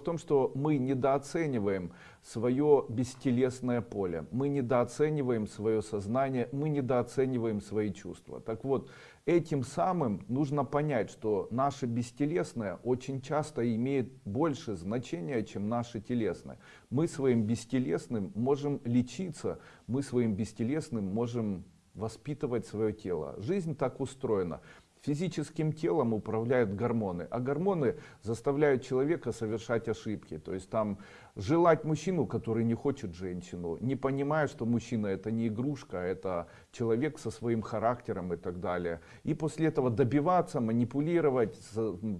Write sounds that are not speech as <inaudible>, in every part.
в том, что мы недооцениваем свое бестелесное поле, мы недооцениваем свое сознание, мы недооцениваем свои чувства. Так вот, этим самым нужно понять, что наше бестелесное очень часто имеет больше значения, чем наше телесное. Мы своим бестелесным можем лечиться, мы своим бестелесным можем воспитывать свое тело. Жизнь так устроена. Физическим телом управляют гормоны, а гормоны заставляют человека совершать ошибки. То есть там желать мужчину, который не хочет женщину, не понимая, что мужчина это не игрушка, это человек со своим характером и так далее. И после этого добиваться, манипулировать,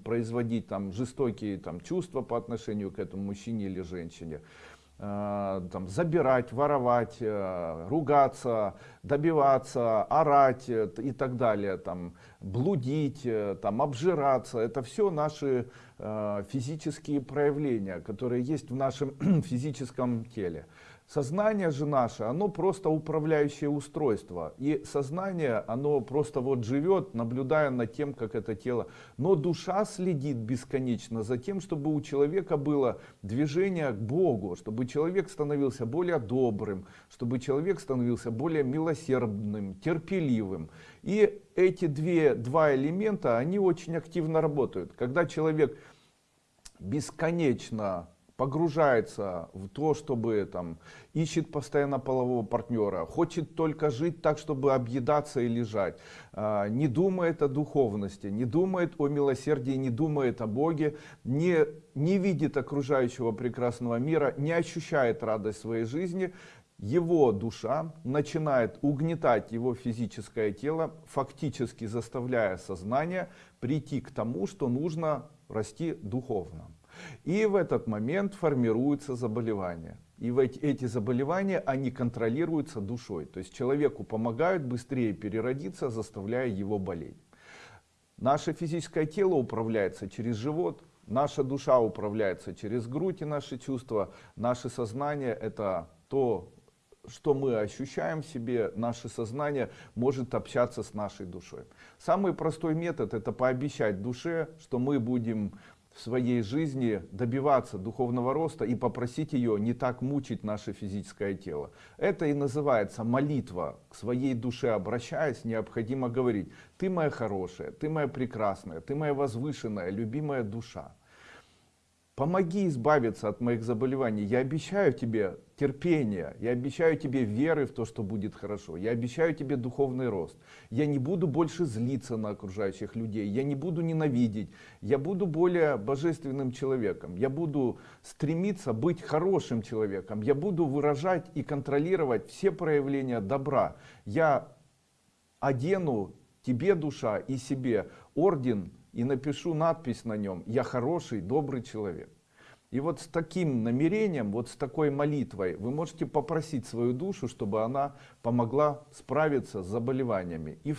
производить там жестокие там, чувства по отношению к этому мужчине или женщине. Э, там, забирать, воровать, э, ругаться, добиваться, орать э, и так далее, там, блудить, там, обжираться. Это все наши физические проявления, которые есть в нашем <clears throat> физическом теле. Сознание же наше, оно просто управляющее устройство. И сознание, оно просто вот живет, наблюдая над тем, как это тело. Но душа следит бесконечно за тем, чтобы у человека было движение к Богу, чтобы человек становился более добрым, чтобы человек становился более милосердным, терпеливым. И эти две, два элемента, они очень активно работают. Когда человек бесконечно погружается в то, чтобы там ищет постоянно полового партнера, хочет только жить так, чтобы объедаться и лежать, а, не думает о духовности, не думает о милосердии, не думает о Боге, не, не видит окружающего прекрасного мира, не ощущает радость своей жизни, его душа начинает угнетать его физическое тело, фактически заставляя сознание прийти к тому, что нужно расти духовно. И в этот момент формируются заболевания. И эти заболевания, они контролируются душой. То есть человеку помогают быстрее переродиться, заставляя его болеть. Наше физическое тело управляется через живот, наша душа управляется через грудь и наши чувства. Наше сознание это то, что мы ощущаем в себе, наше сознание может общаться с нашей душой. Самый простой метод это пообещать душе, что мы будем своей жизни добиваться духовного роста и попросить ее не так мучить наше физическое тело. Это и называется молитва. К своей душе обращаясь, необходимо говорить, ты моя хорошая, ты моя прекрасная, ты моя возвышенная, любимая душа. Помоги избавиться от моих заболеваний. Я обещаю тебе терпение. Я обещаю тебе веры в то, что будет хорошо. Я обещаю тебе духовный рост. Я не буду больше злиться на окружающих людей. Я не буду ненавидеть. Я буду более божественным человеком. Я буду стремиться быть хорошим человеком. Я буду выражать и контролировать все проявления добра. Я одену тебе, душа, и себе орден и напишу надпись на нем «Я хороший, добрый человек». И вот с таким намерением, вот с такой молитвой вы можете попросить свою душу, чтобы она помогла справиться с заболеваниями. И